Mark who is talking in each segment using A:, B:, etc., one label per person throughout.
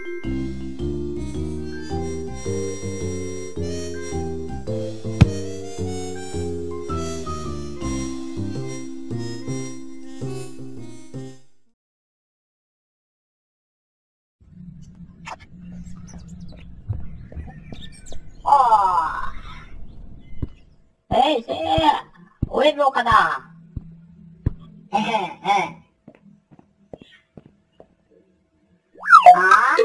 A: ああ。えいせい、おえぞかだ。へへ、あ
B: うん。
A: あや、
B: うん。
A: ああ、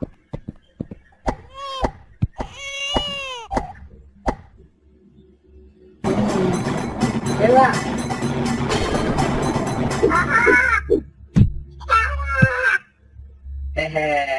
B: Bella.
A: Ah, ah.
B: Hehe.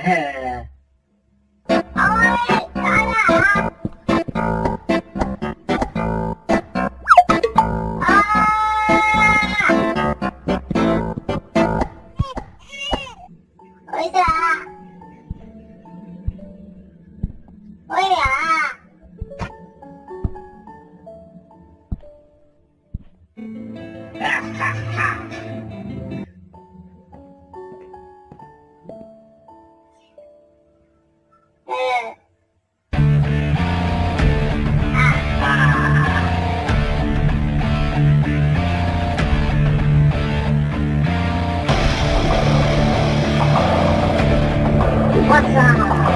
A: What's up?